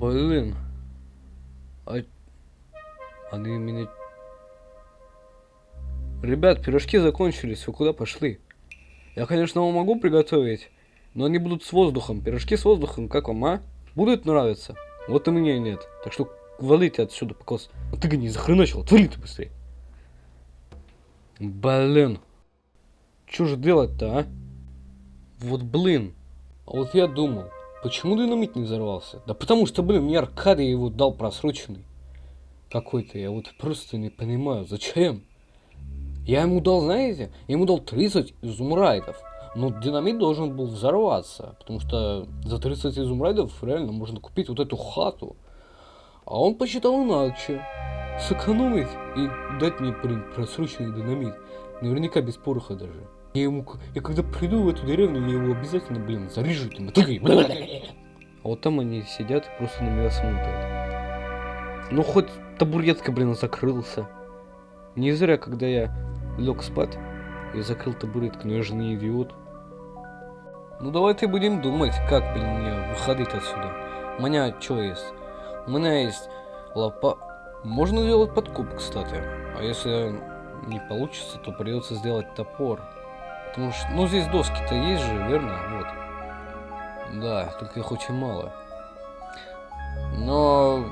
Блин. А... Они меня... Ребят, пирожки закончились, вы куда пошли? Я, конечно, вам могу приготовить, но они будут с воздухом. Пирожки с воздухом, как вам, а? Будут нравиться? Вот и мне нет. Так что валите отсюда, покос. А ты не захреначил, отвали ты быстрее. Блин. Что же делать-то, а? Вот блин. А вот я думал, почему динамит не взорвался? Да потому что, блин, мне Аркадий его дал просроченный. Какой-то, я вот просто не понимаю, зачем? Я ему дал, знаете, я ему дал 30 изумрайдов. Но динамит должен был взорваться, потому что за 30 изумрайдов реально можно купить вот эту хату. А он посчитал иначе. Сэкономить и дать мне, блин, просроченный динамит. Наверняка без пороха даже. Я ему, я когда приду в эту деревню, я его обязательно, блин, зарежу этим мотыгой. А вот там они сидят и просто на меня смотрят. Ну хоть табуретка, блин, закрылся. Не зря, когда я лег спать, я закрыл табуретку, но я же не идиот. Ну давайте будем думать, как, блин, мне выходить отсюда. У меня что есть? У меня есть лопа... Можно сделать подкуп, кстати. А если не получится, то придется сделать топор. Потому что, ну здесь доски-то есть же, верно? Вот. Да, только их очень мало. Но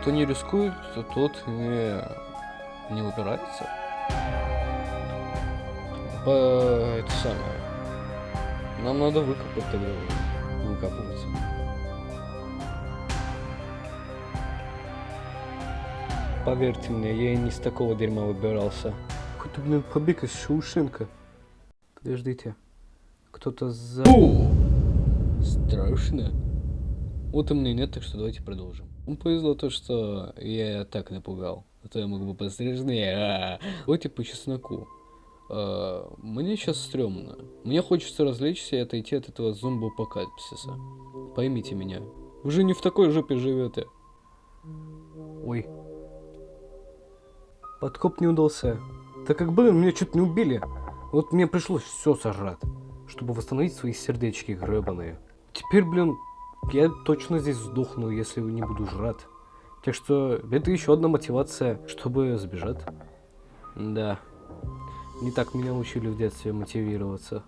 кто не рискует, то тот не, не упирается. По, это самое. Нам надо выкопать тогда. Выкапываться. Поверьте мне, я и не с такого дерьма выбирался. Какой-то, блин, побег из Шаушенка. Подождите. Кто-то за... Страшно. Вот и мне нет, так что давайте продолжим. Ну, повезло то, что я так напугал. А то я мог бы пострижнее. А -а -а. Давайте по чесноку. А, мне сейчас стрёмно. Мне хочется развлечься и отойти от этого зомбоапокалипсиса. Поймите меня. Вы же не в такой жопе живете. Ой. Подкоп не удался. Так как, блин, меня чуть не убили. Вот мне пришлось все сожрать, чтобы восстановить свои сердечки гребаные. Теперь, блин, я точно здесь сдохну, если не буду жрать. Так что это еще одна мотивация, чтобы сбежать. Да. Не так меня учили в детстве мотивироваться.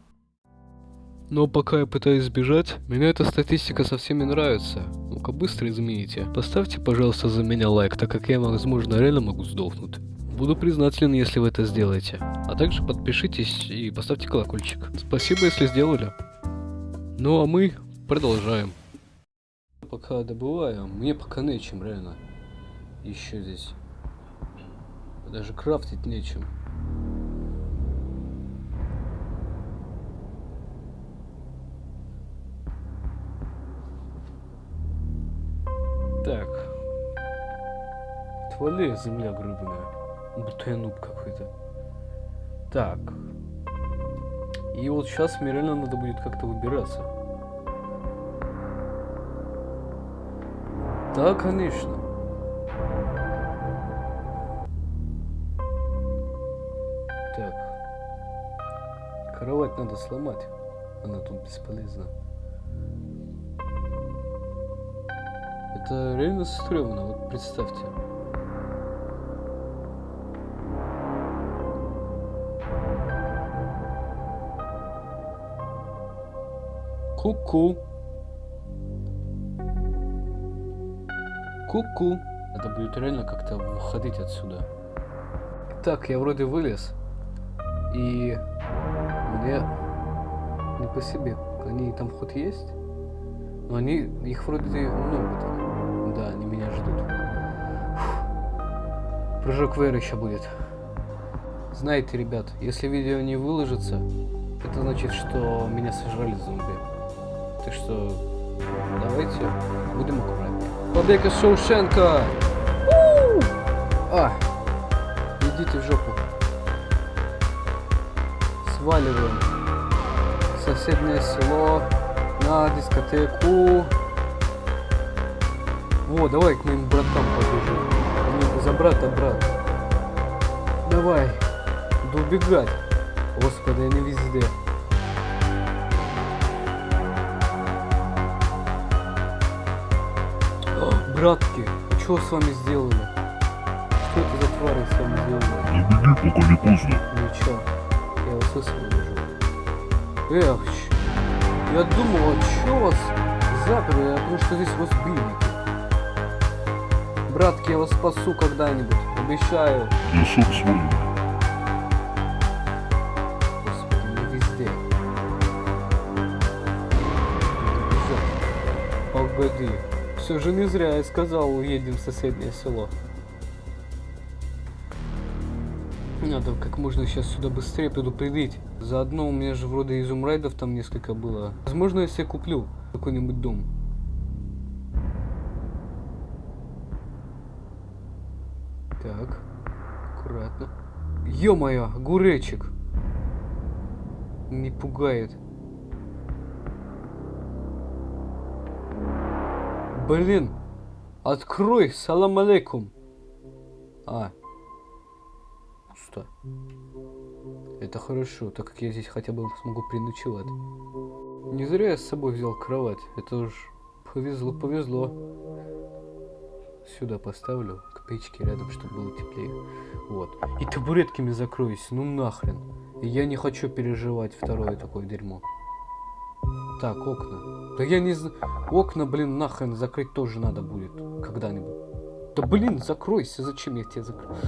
Но пока я пытаюсь сбежать, меня эта статистика совсем не нравится. Ну-ка быстро измените. Поставьте, пожалуйста, за меня лайк, так как я, возможно, реально могу сдохнуть. Буду признателен, если вы это сделаете. А также подпишитесь и поставьте колокольчик. Спасибо, если сделали. Ну а мы продолжаем. Пока добываю, мне пока нечем, реально. Еще здесь. Даже крафтить нечем. Так. Отвали, земля гребаная. Будто я нуб какой-то. Так. И вот сейчас мне реально надо будет как-то выбираться. Да, конечно. Так. Кровать надо сломать. Она тут бесполезна. Это реально стрёмно, вот представьте. Ку-ку. Ку-ку. Это будет реально как-то выходить отсюда. Так, я вроде вылез. И мне не по себе. Они там хоть есть? Но они, их вроде много там. Да, они меня ждут. Фух. Прыжок Вейра еще будет. Знаете, ребят, если видео не выложится, это значит, что меня сожрали зомби. Так что давайте будем аккуратнее. Побег из Шоушенка! А! Идите в жопу. Сваливаем. Соседнее село на дискотеку. Во, давай к моим братам побежим. Не за брата, брат. Давай. Да убегать. Господи, они везде. Братки, что с вами сделали? Что это за твари с вами сделали? Да беги, пока не поздно. Ничего, я вас высвобожу. Эх, ч- я думал, а чё вас заперли, потому что здесь разбойники. Братки, я вас спасу когда-нибудь, обещаю. Я сам свой. Господи, не везде. Погоди. Все же не зря я сказал, уедем в соседнее село. Надо как можно сейчас сюда быстрее предупредить. Заодно у меня же вроде изумрайдов там несколько было. Возможно, я себе куплю какой-нибудь дом. Так, аккуратно. Ё-моё, огуречек. Не пугает. Блин, открой, салам алейкум. А, пусто. Это хорошо, так как я здесь хотя бы смогу переночевать. Не зря я с собой взял кровать. Это уж повезло, повезло. Сюда поставлю, к печке рядом, чтобы было теплее. Вот. И табуретками закроюсь, ну нахрен. Я не хочу переживать второе такое дерьмо. Так, окна. Да я не знаю. Окна, блин, нахрен закрыть тоже надо будет. Когда-нибудь. Да блин, закройся, зачем я тебя закрою?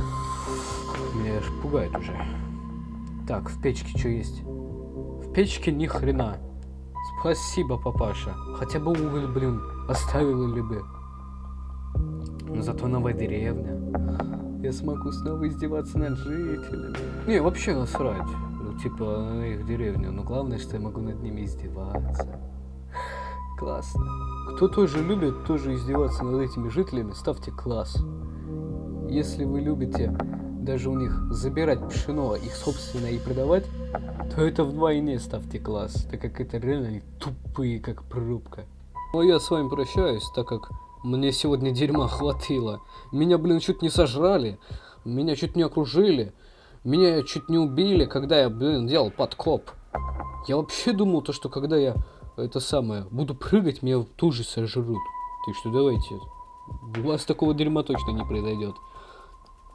Меня аж пугает уже. Так, в печке что есть? В печке ни хрена. Спасибо, папаша. Хотя бы уголь, блин, оставил ли бы. Но зато новая деревня. Я смогу снова издеваться над жителями. Не, вообще насрать. Ну, типа, их деревню. Но главное, что я могу над ними издеваться. Классно. Кто тоже любит тоже издеваться над этими жителями, ставьте класс. Если вы любите даже у них забирать пшено, их собственное и продавать, то это вдвойне ставьте класс, так как это реально они тупые, как пробка. Ну я с вами прощаюсь, так как мне сегодня дерьма хватило. Меня, блин, чуть не сожрали, меня чуть не окружили, меня чуть не убили, когда я, блин, делал подкоп. Я вообще думал, то, что когда я это самое буду прыгать, меня тут же сожрут. Так что давайте, у вас такого дерьма точно не произойдет.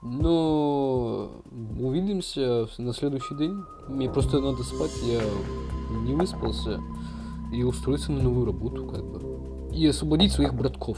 Но увидимся на следующий день. Мне просто надо спать, я не выспался. И устроиться на новую работу, как бы. И освободить своих братков.